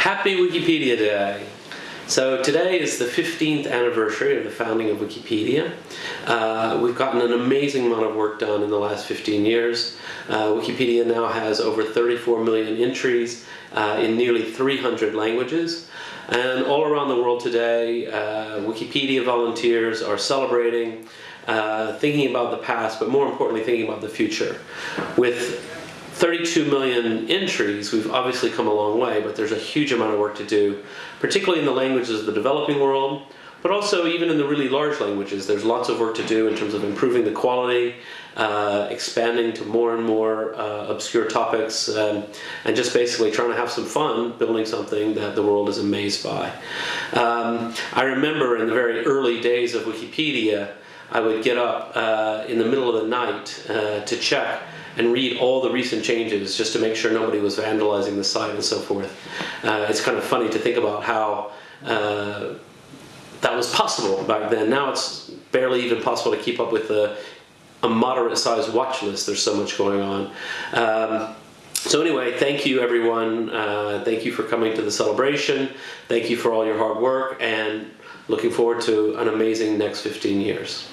Happy Wikipedia Day! So today is the 15th anniversary of the founding of Wikipedia. Uh, we've gotten an amazing amount of work done in the last 15 years. Uh, Wikipedia now has over 34 million entries uh, in nearly 300 languages. And all around the world today, uh, Wikipedia volunteers are celebrating, uh, thinking about the past, but more importantly, thinking about the future. With 32 million entries, we've obviously come a long way, but there's a huge amount of work to do, particularly in the languages of the developing world, but also even in the really large languages. There's lots of work to do in terms of improving the quality, uh, expanding to more and more uh, obscure topics, um, and just basically trying to have some fun building something that the world is amazed by. Um, I remember in the very early days of Wikipedia, I would get up uh, in the middle of the night uh, to check and read all the recent changes just to make sure nobody was vandalizing the site and so forth. Uh, it's kind of funny to think about how uh, that was possible back then. Now it's barely even possible to keep up with a, a moderate sized watch list. There's so much going on. Um, so anyway, thank you everyone. Uh, thank you for coming to the celebration. Thank you for all your hard work and looking forward to an amazing next 15 years.